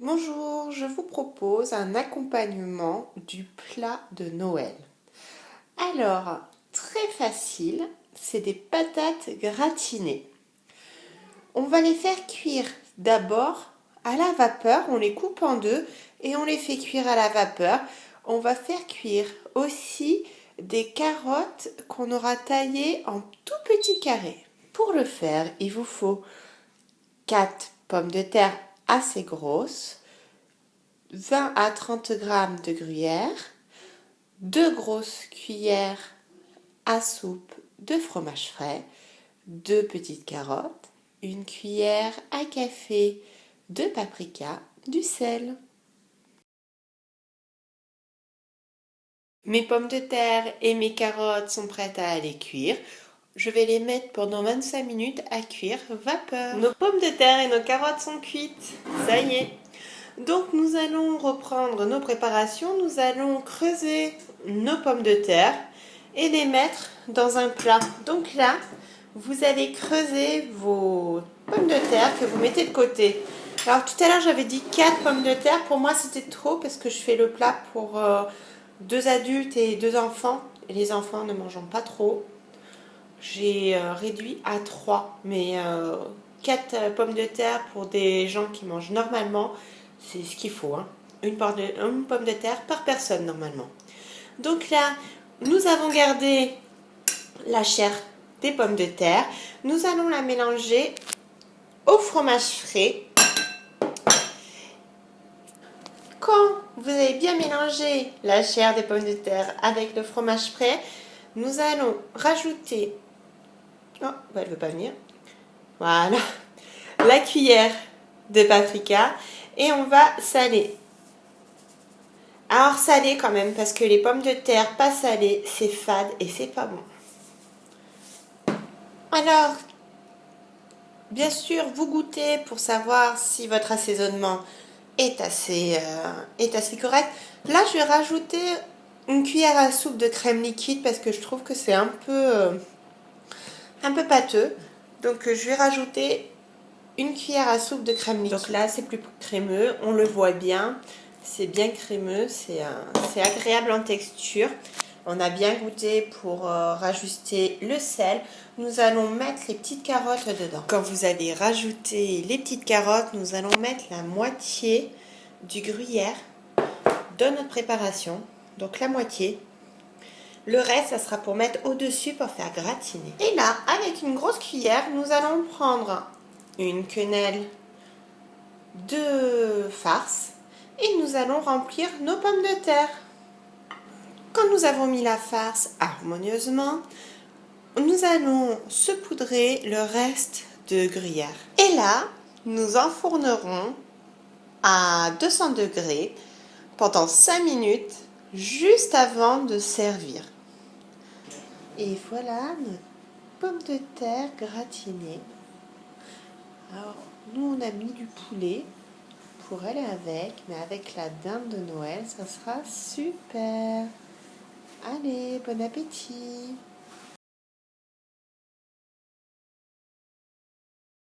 Bonjour, je vous propose un accompagnement du plat de Noël. Alors, très facile, c'est des patates gratinées. On va les faire cuire d'abord à la vapeur, on les coupe en deux et on les fait cuire à la vapeur. On va faire cuire aussi des carottes qu'on aura taillées en tout petits carrés. Pour le faire, il vous faut 4 pommes de terre assez grosse, 20 à 30 g de gruyère, 2 grosses cuillères à soupe de fromage frais, 2 petites carottes, une cuillère à café de paprika, du sel. Mes pommes de terre et mes carottes sont prêtes à aller cuire. Je vais les mettre pendant 25 minutes à cuire vapeur. Nos pommes de terre et nos carottes sont cuites. Ça y est. Donc nous allons reprendre nos préparations. Nous allons creuser nos pommes de terre et les mettre dans un plat. Donc là, vous allez creuser vos pommes de terre que vous mettez de côté. Alors tout à l'heure j'avais dit 4 pommes de terre. Pour moi c'était trop parce que je fais le plat pour euh, deux adultes et deux enfants. Et les enfants ne mangeant pas trop j'ai euh, réduit à 3. Mais 4 euh, euh, pommes de terre pour des gens qui mangent normalement, c'est ce qu'il faut. Hein. Une, pomme de terre par personne normalement. Donc là, nous avons gardé la chair des pommes de terre. Nous allons la mélanger au fromage frais. Quand vous avez bien mélangé la chair des pommes de terre avec le fromage frais, nous allons rajouter Oh, bah, elle veut pas venir. Voilà. La cuillère de paprika. Et on va saler. Alors saler quand même, parce que les pommes de terre pas salées, c'est fade et c'est pas bon. Alors, bien sûr, vous goûtez pour savoir si votre assaisonnement est assez, euh, est assez correct. Là, je vais rajouter une cuillère à soupe de crème liquide parce que je trouve que c'est un peu... Euh, un peu pâteux. Donc euh, je vais rajouter une cuillère à soupe de crème liquide. Donc là c'est plus crémeux, on le voit bien. C'est bien crémeux, c'est agréable en texture. On a bien goûté pour euh, le sel. Nous allons mettre les petites carottes dedans. Quand vous allez rajouter les petites carottes, nous allons mettre la moitié du gruyère dans notre préparation. Donc la moitié. Le reste, ça sera pour mettre au-dessus pour faire gratiner. Et là, avec une grosse cuillère, nous allons prendre une quenelle de farce et nous allons remplir nos pommes de terre. Quand nous avons mis la farce harmonieusement, nous allons saupoudrer le reste de gruyère. Et là, nous enfournerons à 200 degrés pendant 5 minutes juste avant de servir. Et voilà notre pomme de terre gratinée. Alors, nous, on a mis du poulet pour aller avec, mais avec la dinde de Noël, ça sera super. Allez, bon appétit